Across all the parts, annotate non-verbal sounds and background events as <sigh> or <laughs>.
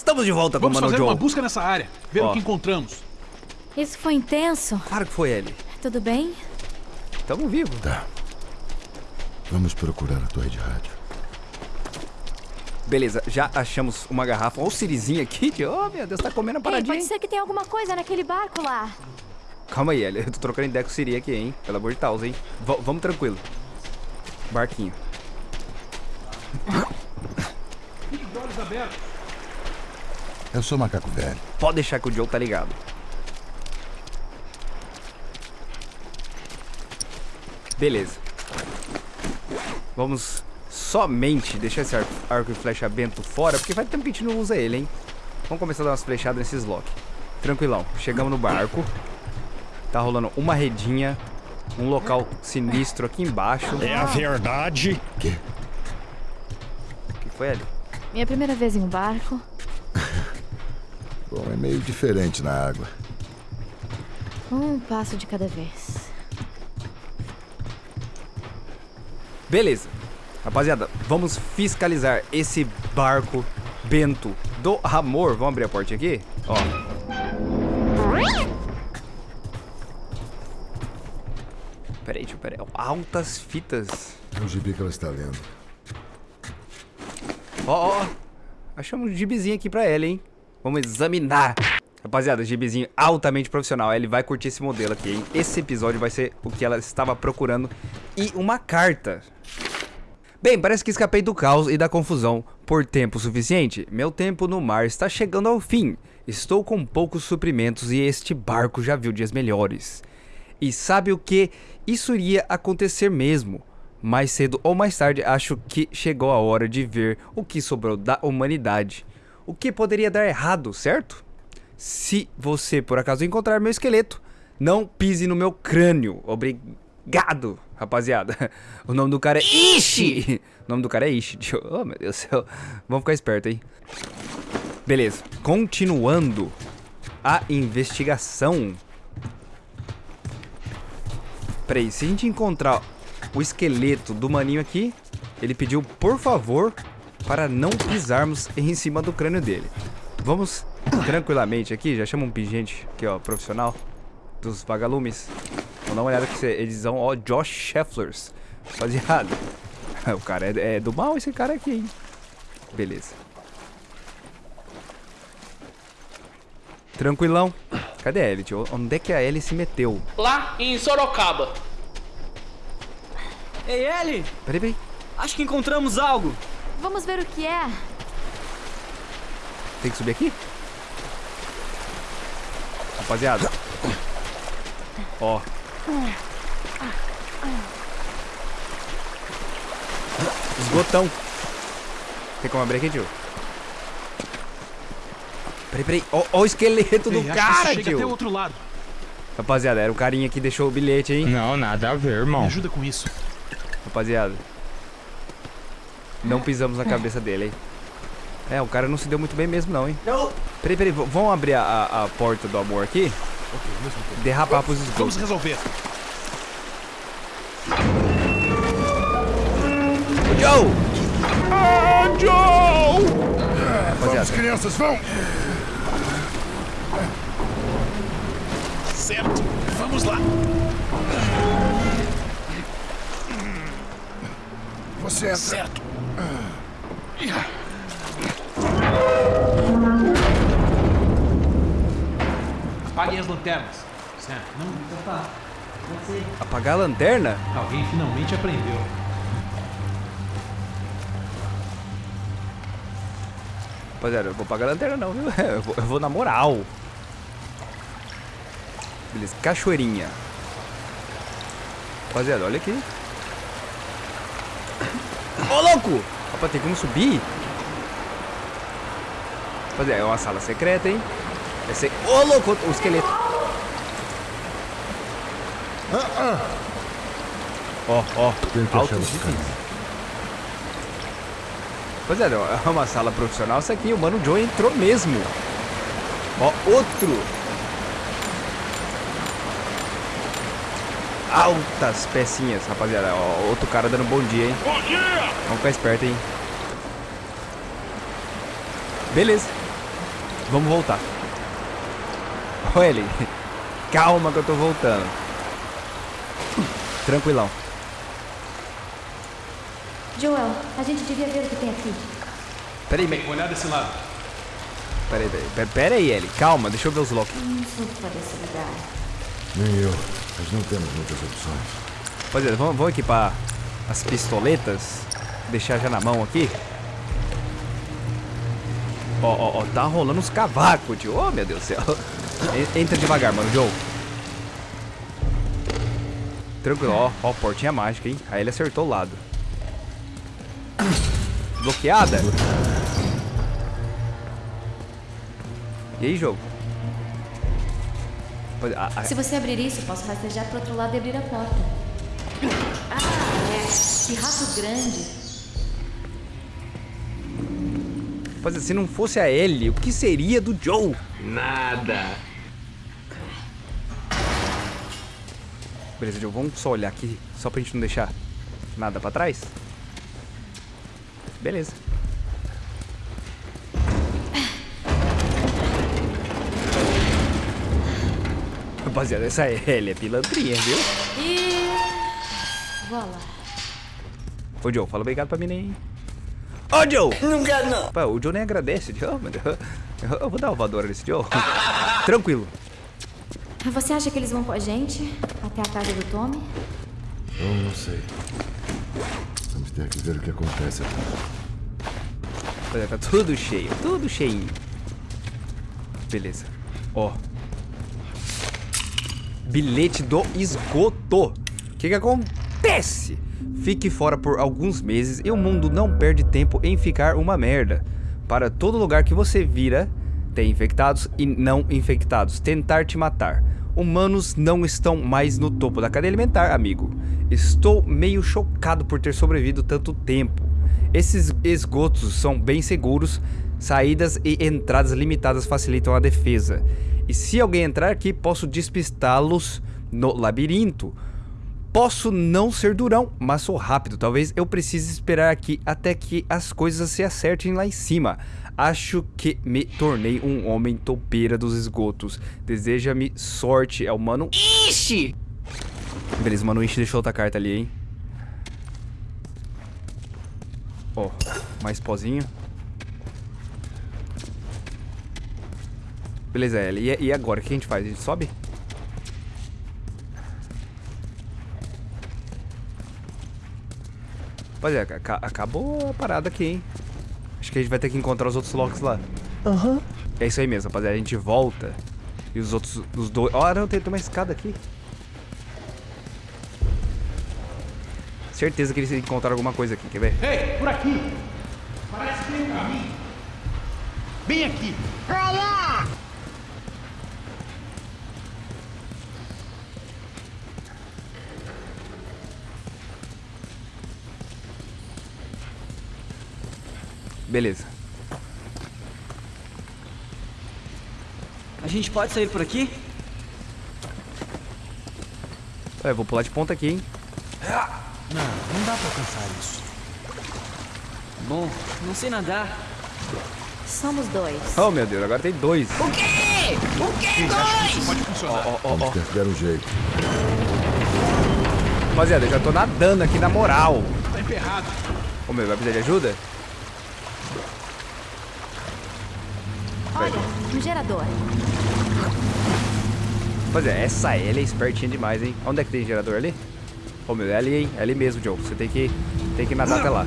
Estamos de volta Vamos com o Mano fazer Joe. uma busca nessa área, ver Ó. o que encontramos. Isso foi intenso. Claro que foi ele. Tudo bem? Tamo vivo. Tá. Vamos procurar a torre de rádio. Beleza, já achamos uma garrafa. Olha o Sirizinho aqui. tio. Oh, meu Deus, tá comendo a Ei, paradinha. pode hein? ser que tenha alguma coisa naquele barco lá. Calma aí, Ellie. Eu tô trocando ideia com o Siri aqui, hein? Pelo amor de Deus, hein? V vamos tranquilo. Barquinho. Eu sou macaco velho. Pode deixar que o Joe tá ligado. Beleza. Vamos somente deixar esse arco, arco e flecha bento fora, porque faz tempo que a gente não usa ele, hein? Vamos começar a dar umas flechadas nesses lock. Tranquilão. Chegamos no barco. Tá rolando uma redinha. Um local sinistro aqui embaixo. É a verdade. Que? O que foi ali? Minha primeira vez em um barco. Bom, é meio diferente na água. Um passo de cada vez. Beleza. Rapaziada, vamos fiscalizar esse barco bento do amor. Vamos abrir a porta aqui? Ó. Peraí, deixa eu peraí. Altas fitas. É o gibi que ela está lendo. Ó, ó. Achamos um gibizinho aqui pra ela, hein? Vamos examinar. Rapaziada, gibizinho altamente profissional. Ele vai curtir esse modelo aqui, hein? Esse episódio vai ser o que ela estava procurando. E uma carta. Bem, parece que escapei do caos e da confusão por tempo suficiente. Meu tempo no mar está chegando ao fim. Estou com poucos suprimentos e este barco já viu dias melhores. E sabe o que? Isso iria acontecer mesmo. Mais cedo ou mais tarde, acho que chegou a hora de ver o que sobrou da humanidade. O que poderia dar errado, certo? Se você por acaso encontrar meu esqueleto, não pise no meu crânio. Obrigado, rapaziada. <laughs> O nome do cara é Ishi. O nome do cara é Ishi. Oh, meu Deus do céu. Vamos ficar esperto, hein? Beleza. Continuando a investigação. Peraí, se a gente encontrar o esqueleto do maninho aqui, ele pediu, por favor, para não pisarmos em cima do crânio dele. Vamos tranquilamente aqui, já chama um pingente aqui, ó, profissional dos vagalumes. Vamos dar uma olhada que eles são, ó, Josh Schefflers. Rapaziada, <laughs> o cara é, é do mal esse cara aqui, hein? Beleza. Tranquilão. Cadê a Ellie, tio? Onde é que a Ellie se meteu? Lá em Sorocaba. Ei, Ellie! Peraí, peraí. Acho que encontramos algo. Vamos ver o que é. Tem que subir aqui? Rapaziada. Ó. Esgotão. Tem como abrir aqui, tio? Peraí, peraí. Ó, ó o esqueleto do Ei, acho que cara, chega até o tio. outro lado. Rapaziada, era o carinha que deixou o bilhete, hein? Não, nada a ver, Me irmão. ajuda com isso. Rapaziada. Não pisamos na cabeça dele, hein? É, o cara não se deu muito bem mesmo, não, hein? Não. Peraí, peraí. Vamos abrir a, a- a porta do amor aqui? Derrapar pros Vamos esgotos. resolver. Joe! Ah, Joe! Vamos, crianças, vão! Certo. Vamos lá. Você entra. Certo. Apaguem as lanternas. Certo. Não, então tá. Apagar a lanterna? Alguém finalmente aprendeu. Rapaziada, eu vou apagar a lanterna não, viu? <laughs> Eu vou, eu vou na moral. Beleza, cachoeirinha. Rapaziada, olha aqui. Louco! Rapaz, tem como subir? Rapaziada, é uma sala secreta, hein? É se... Ô, louco! O esqueleto. Ó, ó. Que Altos cara. itens. Rapaziada, é uma sala profissional isso aqui. O Mano Joe entrou mesmo. Ó, outro. Altas pecinhas, rapaziada. Ó, outro cara dando bom dia, hein? Bom dia! Vamos ficar esperto, hein? Beleza. Vamos voltar. Olha ele. <laughs> Calma que eu tô voltando. Tranquilão. Joel, a gente devia ver o que tem aqui. Peraí, Bem, olhar desse lado. peraí, peraí, peraí, peraí, Ellie. Calma, deixa eu ver os locks. Não sou fã desse lugar. Nem eu. Mas não temos muitas opções. Rapaziada, vamos, vamos equipar as pistoletas. Deixar já na mão aqui. Ó, ó, ó, tá rolando uns cavacos, tio. Oh, meu Deus do céu. En- Entra devagar, mano, Joe. Tranquilo, ó, ó, portinha mágica, hein? Aí ele acertou o lado. Bloqueada? E aí, jogo? A- a- Se você abrir isso, posso rastejar pro outro lado e abrir a porta. Ah, é. Que rato grande. Rapaziada, se não fosse a Ellie, o que seria do Joe? Nada. Beleza, Joe, vamos só olhar aqui, só pra gente não deixar nada pra trás. Beleza. Rapaziada, essa Ellie é pilantrinha, viu? E. Voilà. Ô, Joe, fala obrigado pra mim aí. Ô, Joe! Não quero, não. Pô, o Joe nem agradece, Joe. Eu eu vou dar uma voadora nesse Joe. <laughs> Tranquilo. Você acha que eles vão com a gente até a casa do Tommy? Eu não sei. Vamos ter que ver o que acontece aqui. Olha, tá tudo cheio, tudo cheinho. Beleza. Ó. Bilhete do esgoto. O que que acontece? Fique fora por alguns meses e o mundo não perde tempo em ficar uma merda. Para todo lugar que você vira, tem infectados e não infectados. Tentar te matar. Humanos não estão mais no topo da cadeia alimentar, amigo. Estou meio chocado por ter sobrevivido tanto tempo. Esses esgotos são bem seguros, saídas e entradas limitadas facilitam a defesa. E se alguém entrar aqui, posso despistá-los no labirinto. Posso não ser durão, mas sou rápido. Talvez eu precise esperar aqui até que as coisas se acertem lá em cima. Acho que me tornei um homem topeira dos esgotos. Deseja-me sorte, é o mano Ishi! Beleza, o mano Ishi deixou outra carta ali, hein? Ó, mais pozinho. Beleza, Ellie. E, e agora? O que a gente faz? A gente sobe? Rapaziada, aca- acabou a parada aqui, hein? Acho que a gente vai ter que encontrar os outros locks lá. Aham. É isso aí mesmo, rapaziada. A gente volta. E os outros, os dois... Ó, não, tem, tem uma escada aqui. Certeza que eles encontraram alguma coisa aqui, quer ver? Ei, por aqui. Parece que tem um caminho. Bem aqui. Beleza. A gente pode sair por aqui? É, vou pular de ponta aqui, hein? Não, não dá pra alcançar isso. Bom, não sei nadar. Somos dois. Oh, meu Deus, agora tem dois. Isso pode funcionar. Ó, ó, Vamos ó. ter que dar um jeito. Rapaziada, eu já tô nadando aqui na moral. Tá emperrado. Ô, meu, vai precisar de ajuda? Um gerador. Rapaziada, essa Ellie é espertinha demais, hein? Onde é que tem gerador ali? Ô, meu, é ali, hein? É ali mesmo, Joe. Você tem que, tem que nadar até lá.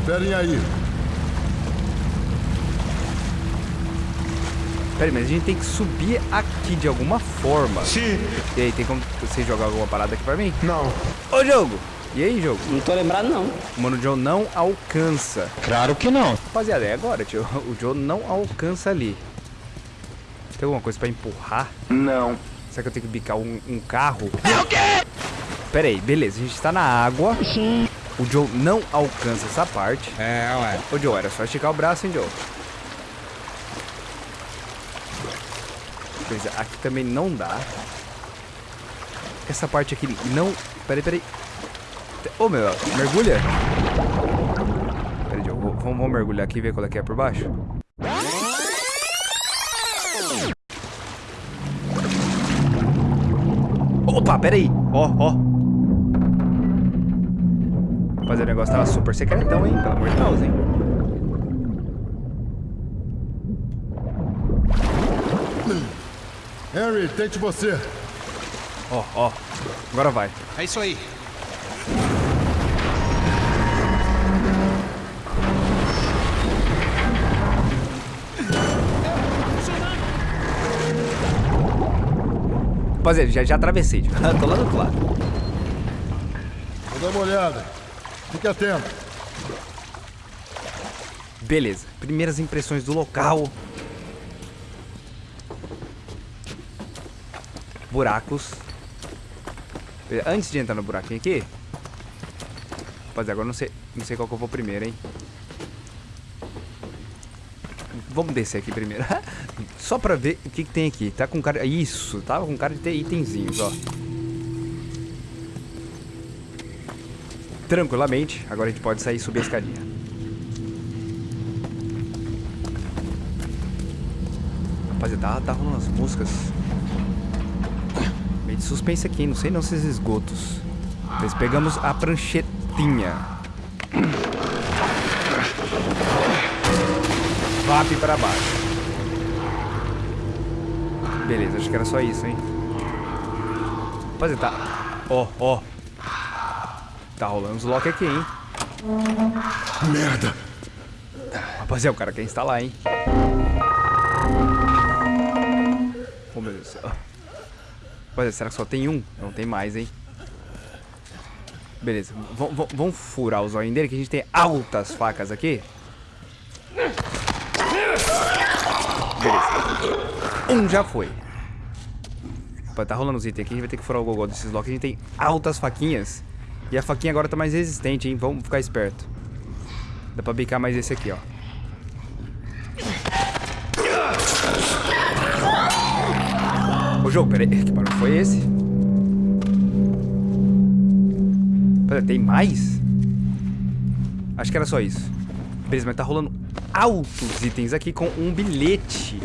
Esperem aí. Pera aí, mas a gente tem que subir aqui de alguma forma. Sim. E aí, tem como você jogar alguma parada aqui pra mim? Não. Ô, jogo! E aí, jogo? Não tô lembrado, não. O Mano Joe não alcança. Claro que não. Rapaziada, é agora, tio. O Joe não alcança ali. Tem alguma coisa pra empurrar? Não. Será que eu tenho que bicar um, um carro? É o quê? Pera aí, beleza. A gente tá na água. Sim. O Joe não alcança essa parte. É, ué. Ô, Joe, era só esticar o braço, hein, Joe? Beleza, aqui também não dá. Essa parte aqui não... Peraí, peraí. Ô, meu, mergulha. Peraí, vou- vamos, vamos mergulhar aqui e ver qual é que é por baixo. Opa, peraí. Ó, ó. Rapaziada, o negócio tava super secretão, hein? Pelo amor de Deus, hein? Harry, tente você. Ó, ó. Agora vai. É isso aí. Rapaziada, já, já atravessei. Já. <laughs> Tô lá do outro lado. Vou dar uma olhada. Fique atento. Beleza. Primeiras impressões do local. Buracos. Antes de entrar no buraquinho aqui. Rapaziada, agora eu não sei, não sei qual que eu vou primeiro, hein? Vamos descer aqui primeiro. <laughs> Só pra ver o que, que tem aqui. Tá com cara... Isso, tá com cara de ter itenzinhos, ó. Tranquilamente. Agora a gente pode sair e subir a escadinha. Rapaziada, tá, tá rolando as músicas. Meio de suspense aqui? Não sei não se esses esgotos. Nós pegamos a pranchetinha. Vap pra baixo. Beleza, acho que era só isso, hein? Rapaziada, tá... Ó, ó. Tá rolando os lock aqui, hein? Merda. Rapaziada, o cara quer instalar, hein? Oh, meu Deus do céu. Rapaziada, será que só tem um? Não tem mais, hein? Beleza, vamos furar os olhos dele, que a gente tem altas facas aqui. Um já foi. Rapaz, tá rolando os itens aqui, a gente vai ter que furar o gogó desses locks. A gente tem altas faquinhas. E a faquinha agora tá mais resistente, hein? Vamos ficar esperto. Dá pra bicar mais esse aqui, ó. O jogo, peraí, que barulho foi esse? Pera, tem mais? Acho que era só isso. Beleza, mas tá rolando altos itens aqui com um bilhete.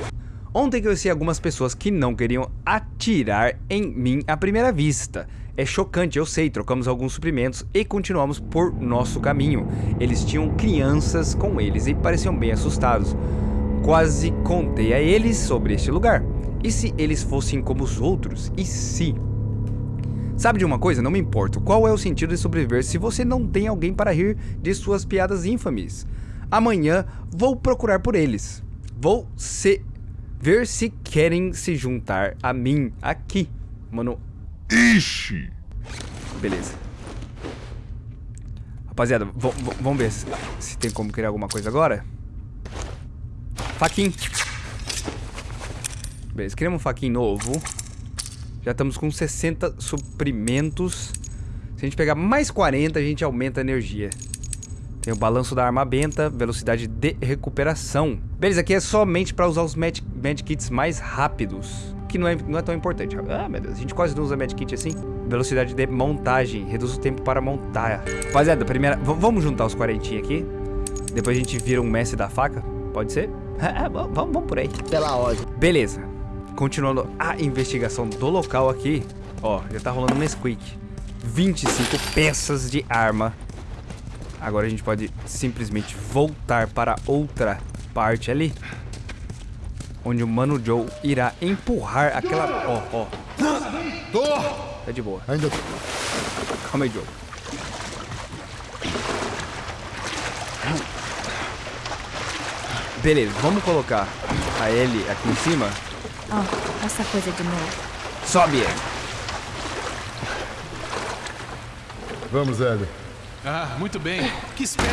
Ontem conheci algumas pessoas que não queriam atirar em mim à primeira vista. É chocante, eu sei, trocamos alguns suprimentos e continuamos por nosso caminho. Eles tinham crianças com eles e pareciam bem assustados. Quase contei a eles sobre este lugar. E se eles fossem como os outros? E se? Sabe de uma coisa? Não me importo. Qual é o sentido de sobreviver se você não tem alguém para rir de suas piadas infames? Amanhã vou procurar por eles. Vou se... ver se querem se juntar a mim aqui. Mano, Ixi! beleza. Rapaziada, vamos ver se, se tem como criar alguma coisa agora. Faquinho. Beleza, criamos um faquinho novo. Já estamos com 60 suprimentos. Se a gente pegar mais 40, a gente aumenta a energia. Tem o balanço da arma benta, velocidade de recuperação. Beleza, aqui é somente para usar os med medkits mais rápidos. Que não é, não é tão importante. Ah, meu Deus, a gente quase não usa medkit assim. Velocidade de montagem, reduz o tempo para montar. Rapaziada, primeira... v- vamos juntar os 40 aqui. Depois a gente vira um mestre da faca. Pode ser? <laughs> Ah, vamos, vamos vamos por aí. Pela ordem. Beleza. Continuando a investigação do local aqui. Ó, já tá rolando um Nesquik. 25 peças de arma. Agora a gente pode simplesmente voltar para outra parte ali. Onde o Mano Joe irá empurrar aquela... Ó, ó. Tô! Tá de boa. Ainda tô. Calma aí, Joe. Beleza, vamos colocar a Ellie aqui em cima. Ó, essa coisa de novo. Sobe ele. Vamos, Hélio. Ah, muito bem. Que espera?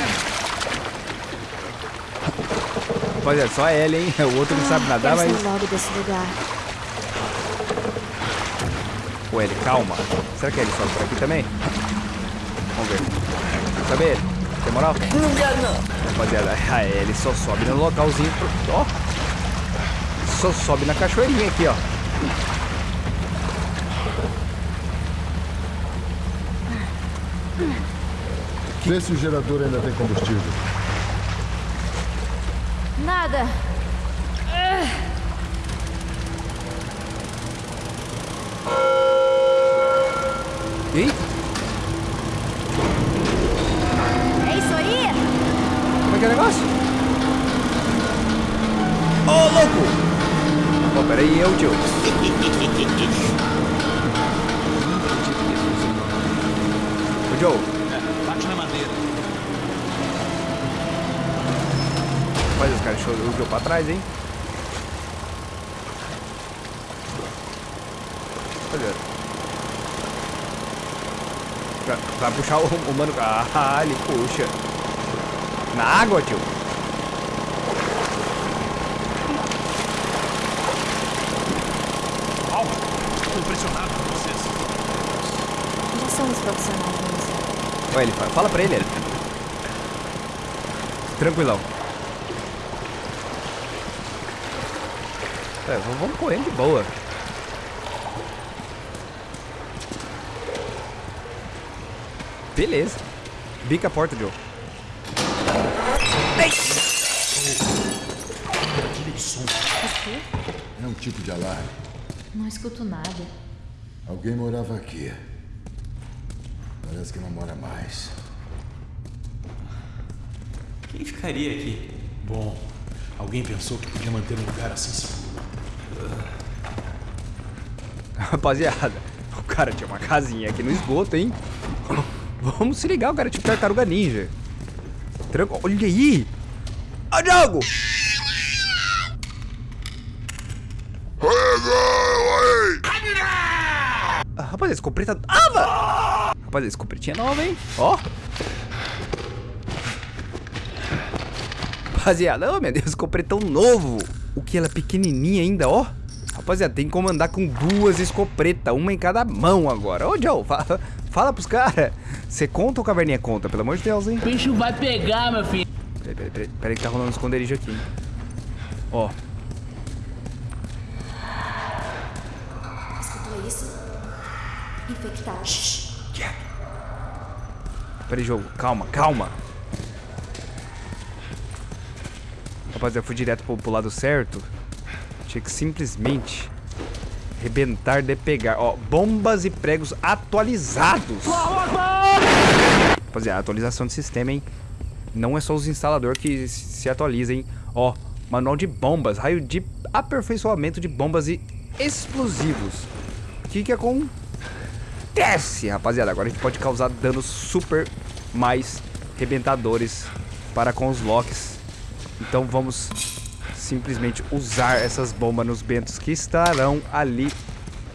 Rapaziada, só a Ellie, hein? O outro não sabe nadar, Quero mas... logo desse lugar. Ô, Ellie, calma. Será que a Ellie sobe por aqui também? Vamos ver. Sobe ele. Tem moral? Não quero não. Rapaziada, a Ellie só sobe no localzinho... pro- Ó. Só sobe na cachoeirinha aqui, ó. Vê se o gerador ainda tem combustível. Nada. E aí? É isso aí? Como é que é o negócio? Ô, louco! Pô, peraí, eu, tio. <laughs> Ô, Joe. Os Joe pra trás, hein? Olha. Pra, pra puxar o, o mano. Ah, ele puxa. Na água, tio. Uau! Tô impressionado com vocês. Já somos profissionais nisso. Olha, ele fala, fala pra ele, ele. Tranquilão. É, vamos correndo de boa. Beleza. Bica a porta, Joe. Aquele som. É um tipo de alarme. Não escuto nada. Alguém morava aqui. Parece que não mora mais. Quem ficaria aqui? Bom, alguém pensou que podia manter um lugar assim seguro. Rapaziada, o cara tinha uma casinha aqui no esgoto, hein? Vamos se ligar, o cara é tipo tartaruga ninja. Tranco... Olha aí! Ó, Diogo! Ah, Rapaziada, escopeta nova! Rapaziada, escopetinha nova, hein? Ó! Rapaziada, oh meu Deus, escopretão novo! O que ela é pequenininha ainda, ó! Rapaziada, tem como andar com duas escopretas, uma em cada mão agora. Ô, Joe, fala, fala pros caras. Você conta ou caverninha conta? Pelo amor de Deus, hein? O bicho vai pegar, meu filho. Peraí, peraí, peraí, peraí que tá rolando um esconderijo aqui. hein? Ó, Escutou isso? Infectados. peraí, jogo. Calma, calma. Rapaziada, eu fui direto pro, pro lado certo. Tinha que simplesmente rebentar de pegar. Ó, bombas e pregos atualizados. Rapaziada, atualização de sistema, hein? Não é só os instaladores que se atualizam, hein? Ó, manual de bombas, raio de aperfeiçoamento de bombas e explosivos. O que que acontece, rapaziada? Agora a gente pode causar danos super mais rebentadores para com os locks. Então vamos simplesmente usar essas bombas nos bentos que estarão ali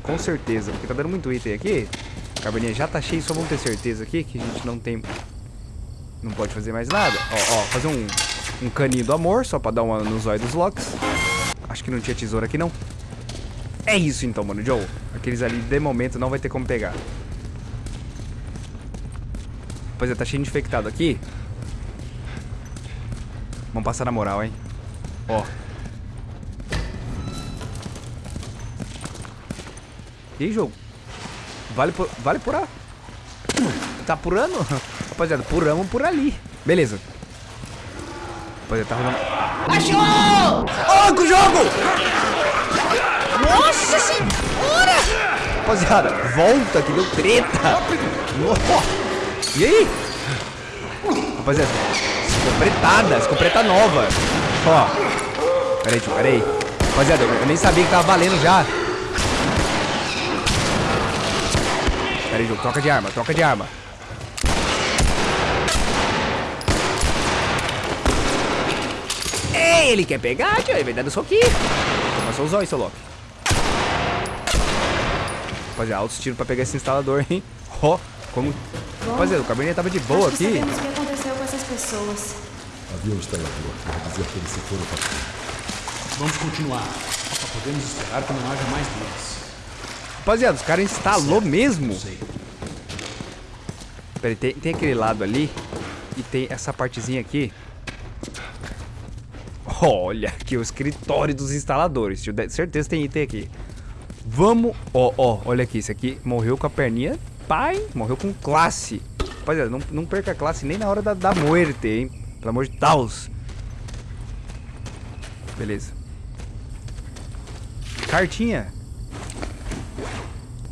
com certeza. Porque tá dando muito item aqui. Caverninha já tá cheia, só vamos ter certeza aqui que a gente não tem... Não pode fazer mais nada. Ó, ó, fazer um, um caninho do amor, só pra dar uma no zóio dos locks. Acho que não tinha tesoura aqui, não. É isso então, mano, Joe. Aqueles ali, de momento, não vai ter como pegar. Pois é, tá cheio de infectado aqui. Vamos passar na moral, hein? Ó. E aí, jogo? Vale por, vale por a... Tá purando? Rapaziada, puramos por ali. Beleza. Rapaziada, tá rolando... Achou! Ó, com o jogo! Nossa senhora! Rapaziada, volta que deu treta. E aí? Rapaziada, escopretada, escopeta nova. Ó. Pera aí, tio, pera aí. Rapaziada, eu nem sabia que tava valendo já. Pera aí, jogo, troca de arma, troca de arma. Ei, ele quer pegar, tio, ele vai dando soquinho. Toma só os olhos, seu Loki. Rapaziada, altos tiros pra pegar esse instalador, hein? <laughs> Ó, como... Rapaziada, o cabernet tava de boa aqui. sabemos o que aconteceu com essas pessoas. Havia um instalador. Quer dizer que eles se foram para Vamos continuar. Só podemos esperar que não haja mais deles. Rapaziada, os caras instalou mesmo. Pera aí, tem, tem aquele lado ali e tem essa partezinha aqui. Olha aqui o escritório dos instaladores. tio. Certeza tem item aqui. Vamos... Ó, ó, olha aqui. Esse aqui morreu com a perninha. Pai, morreu com classe. Rapaziada, não, não perca a classe nem na hora da, da muerte, hein? Pelo amor de Deus. Beleza. Cartinha.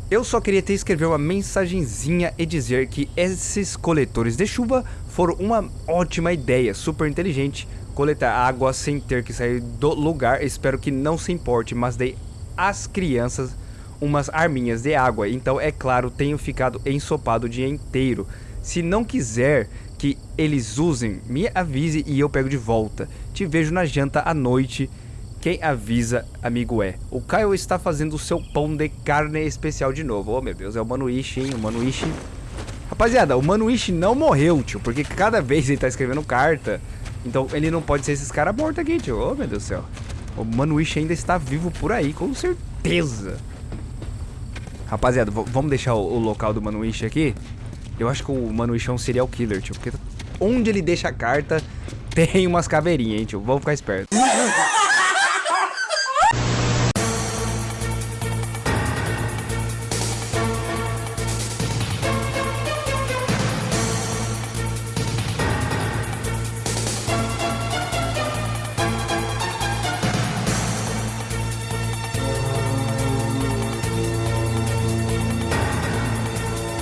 Eu só queria ter escrever uma mensagenzinha e dizer que esses coletores de chuva foram uma ótima ideia, super inteligente. Coletar água sem ter que sair do lugar, espero que não se importe, mas dei às crianças umas arminhas de água, então é claro, tenho ficado ensopado o dia inteiro. Se não quiser que eles usem, me avise e eu pego de volta. Te vejo na janta à noite. Quem avisa, amigo é. O Caio está fazendo o seu pão de carne especial de novo. Oh, meu Deus, é o Manuishi, hein? O Manuishi. Rapaziada, o Manuishi não morreu, tio. Porque cada vez ele tá escrevendo carta. Então ele não pode ser esses caras mortos aqui, tio. Oh, meu Deus do céu. O Manuishi ainda está vivo por aí, com certeza. Rapaziada, vamos deixar o, o local do Manuishi aqui. Eu acho que o Manuishi é um serial killer, tio. Porque onde ele deixa a carta, <laughs> tem umas caveirinhas, hein, tio. Vamos ficar esperto. <laughs>